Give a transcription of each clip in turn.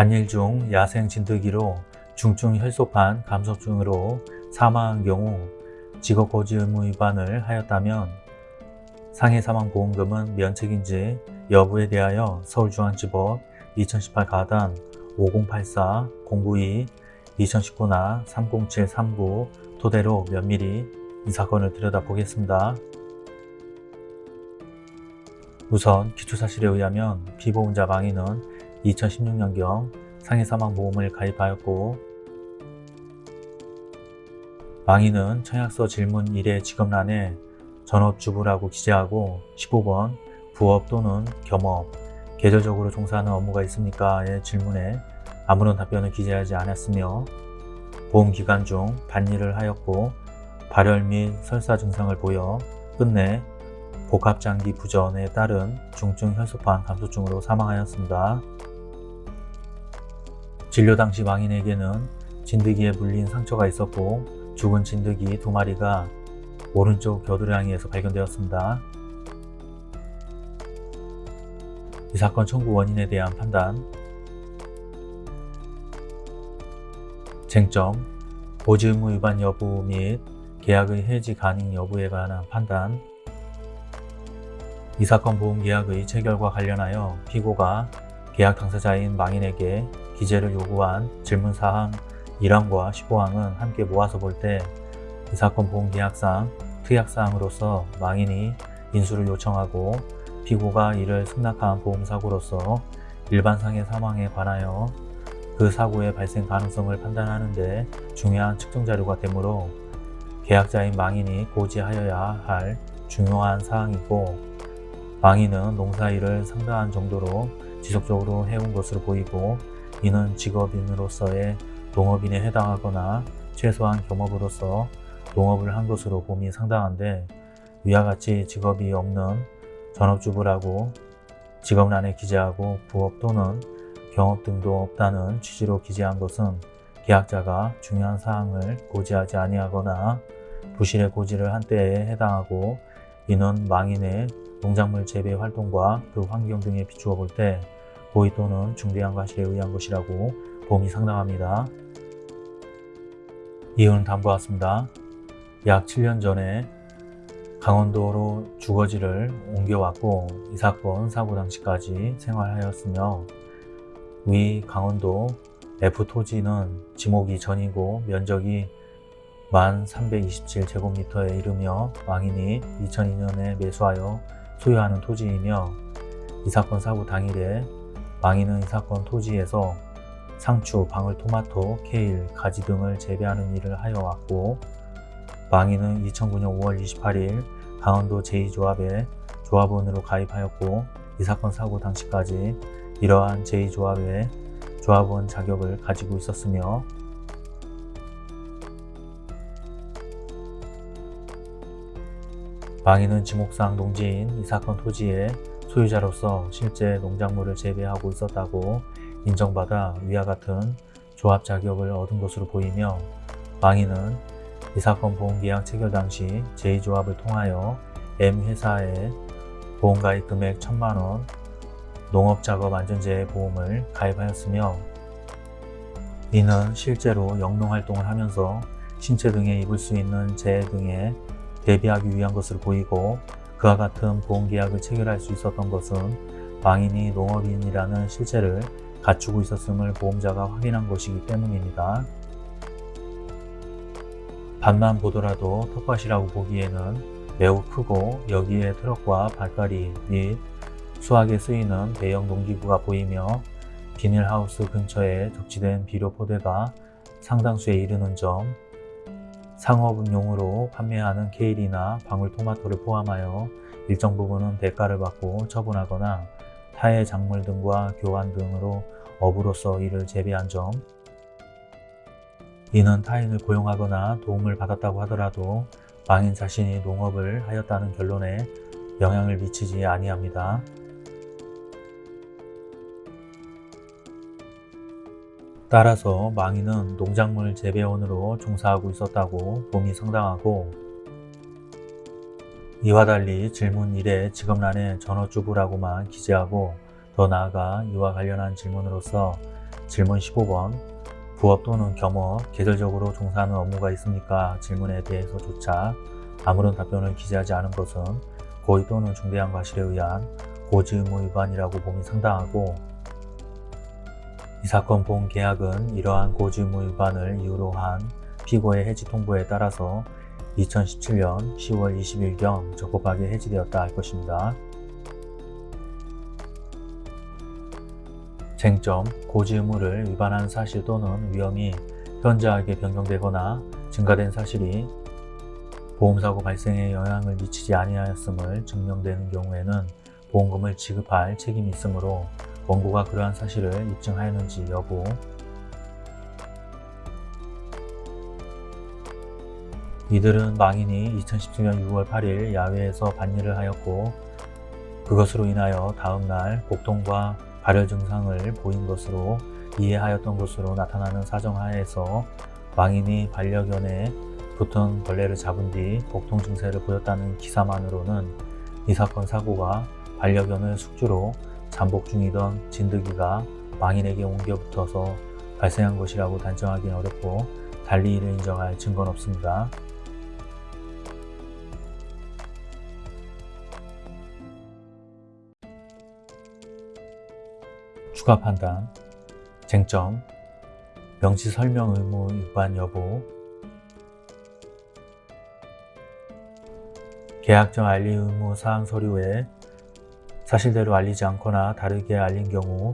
반일 중 야생 진드기로 중증 혈소판 감소증으로 사망한 경우 직업 고지 의무 위반을 하였다면 상해 사망보험금은 면책인지 여부에 대하여 서울중앙지법 2018 가단 5084 092 2019나 30739 토대로 면밀히 이 사건을 들여다보겠습니다. 우선 기초사실에 의하면 피보험자 망인은 2016년경 상해사망보험을 가입하였고 망인은 청약서 질문 1의 직업란에 전업주부라고 기재하고 15번 부업 또는 겸업, 계절적으로 종사하는 업무가 있습니까? 의 질문에 아무런 답변을 기재하지 않았으며 보험기간 중 반일을 하였고 발열 및 설사 증상을 보여 끝내 복합장기 부전에 따른 중증 혈소판 감소증으로 사망하였습니다. 진료 당시 망인에게는 진드기에 물린 상처가 있었고 죽은 진드기 두 마리가 오른쪽 겨드랑이에서 발견되었습니다. 이 사건 청구 원인에 대한 판단 쟁점 보지 의무 위반 여부 및 계약의 해지 가능 여부에 관한 판단 이 사건 보험계약의 체결과 관련하여 피고가 계약 당사자인 망인에게 기재를 요구한 질문사항 1항과 15항은 함께 모아서 볼 때 이 사건 보험계약상 특약사항으로서 망인이 인수를 요청하고 피고가 이를 승낙한 보험사고로서 일반상해 사망에 관하여 그 사고의 발생 가능성을 판단하는 데 중요한 측정자료가 되므로 계약자인 망인이 고지하여야 할 중요한 사항이고 망인은 농사일을 상당한 정도로 지속적으로 해온 것으로 보이고 이는 직업인으로서의 농업인에 해당하거나 최소한 겸업으로서 농업을 한 것으로 봄이 상당한데 위와 같이 직업이 없는 전업주부라고 직업란에 기재하고 부업 또는 경업 등도 없다는 취지로 기재한 것은 계약자가 중요한 사항을 고지하지 아니하거나 부실의 고지를 한 때에 해당하고 이는 망인의 농작물 재배 활동과 그 환경 등에 비추어 볼 때 고의 또는 중대한 과실에 의한 것이라고 봄이 상당합니다. 이유는 다음과 같습니다. 약 7년 전에 강원도로 주거지를 옮겨왔고 이 사건 사고 당시까지 생활하였으며 위 강원도 F 토지는 지목이 전이고 면적이 1327제곱미터에 이르며 왕인이 2002년에 매수하여 소유하는 토지이며 이 사건 사고 당일에 왕인은 이 사건 토지에서 상추, 방울토마토, 케일, 가지 등을 재배하는 일을 하여 왔고 망인은 2009년 5월 28일 강원도 제2조합에 조합원으로 가입하였고 이 사건 사고 당시까지 이러한 제2조합의 조합원 자격을 가지고 있었으며 망인은 지목상 농지인 이 사건 토지의 소유자로서 실제 농작물을 재배하고 있었다고 인정받아 위와 같은 조합 자격을 얻은 것으로 보이며 망인은 이 사건 보험계약 체결 당시 제2조합을 통하여 M회사에 보험가입 금액 1천만원 농업작업 안전재해 보험을 가입하였으며 이는 실제로 영농활동을 하면서 신체 등에 입을 수 있는 재해 등에 대비하기 위한 것으로 보이고 그와 같은 보험계약을 체결할 수 있었던 것은 망인이 농업인이라는 실체를 갖추고 있었음을 보험자가 확인한 것이기 때문입니다. 반만 보더라도 텃밭이라고 보기에는 매우 크고 여기에 트럭과 발가리 및 수확에 쓰이는 대형 농기구가 보이며 비닐하우스 근처에 적치된 비료 포대가 상당수에 이르는 점 상업용으로 판매하는 케일이나 방울토마토를 포함하여 일정 부분은 대가를 받고 처분하거나 타의 작물 등과 교환 등으로 업으로서 이를 재배한 점 이는 타인을 고용하거나 도움을 받았다고 하더라도 망인 자신이 농업을 하였다는 결론에 영향을 미치지 아니합니다. 따라서 망인은 농작물 재배원으로 종사하고 있었다고 봄이 상당하고 이와 달리 질문 1의 직업란에 전업주부라고만 기재하고 더 나아가 이와 관련한 질문으로서 질문 15번 부업 또는 겸업, 계절적으로 종사하는 업무가 있습니까? 질문에 대해서조차 아무런 답변을 기재하지 않은 것은 고의 또는 중대한 과실에 의한 고지 의무 위반이라고 봄이 상당하고 이 사건 보험 계약은 이러한 고지 의무 위반을 이유로 한 피고의 해지 통보에 따라서 2017년 10월 20일경 적법하게 해지되었다 할 것입니다. 쟁점, 고지 의무를 위반한 사실 또는 위험이 현저하게 변경되거나 증가된 사실이 보험사고 발생에 영향을 미치지 아니하였음을 증명되는 경우에는 보험금을 지급할 책임이 있으므로 원고가 그러한 사실을 입증하였는지 여부. 이들은 망인이 2017년 6월 8일 야외에서 반일을 하였고 그것으로 인하여 다음날 복통과 발열 증상을 보인 것으로 이해하였던 것으로 나타나는 사정하에서 망인이 반려견에 붙은 벌레를 잡은 뒤 복통 증세를 보였다는 기사만으로는 이 사건 사고가 반려견을 숙주로 잠복 중이던 진드기가 망인에게 옮겨 붙어서 발생한 것이라고 단정하기는 어렵고 달리 이를 인정할 증거는 없습니다. 추가 판단, 쟁점, 명시 설명 의무 위반 여부, 계약정 알리 의무 사항 서류에 사실대로 알리지 않거나 다르게 알린 경우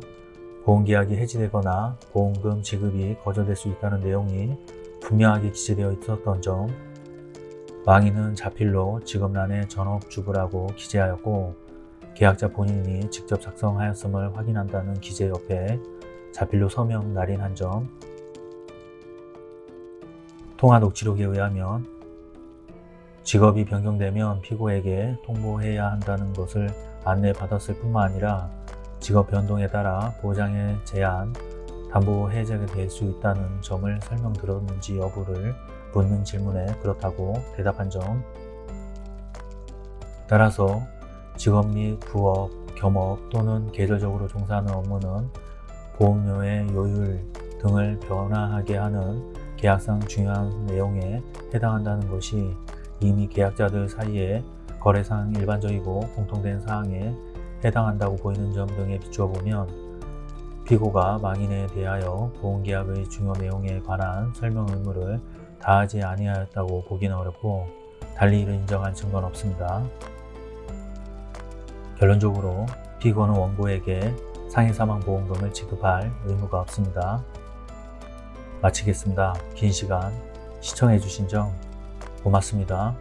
보험계약이 해지되거나 보험금 지급이 거절될 수 있다는 내용이 분명하게 기재되어 있었던 점 망인은 자필로 직업란에 전업주부라고 기재하였고 계약자 본인이 직접 작성하였음을 확인한다는 기재 옆에 자필로 서명 날인한 점 통화 녹취록에 의하면 직업이 변경되면 피고에게 통보해야 한다는 것을 안내받았을 뿐만 아니라 직업 변동에 따라 보장의 제한, 담보 해제가 될 수 있다는 점을 설명드렸는지 여부를 묻는 질문에 그렇다고 대답한 점. 따라서 직업 및 부업, 겸업 또는 계절적으로 종사하는 업무는 보험료의 요율 등을 변화하게 하는 계약상 중요한 내용에 해당한다는 것이 이미 계약자들 사이에 거래상 일반적이고 공통된 사항에 해당한다고 보이는 점 등에 비추어 보면 피고가 망인에 대하여 보험계약의 중요 내용에 관한 설명 의무를 다하지 아니하였다고 보기는 어렵고 달리 이를 인정할 증거는 없습니다. 결론적으로 피고는 원고에게 상해사망보험금을 지급할 의무가 없습니다. 마치겠습니다. 긴 시간 시청해주신 점 고맙습니다.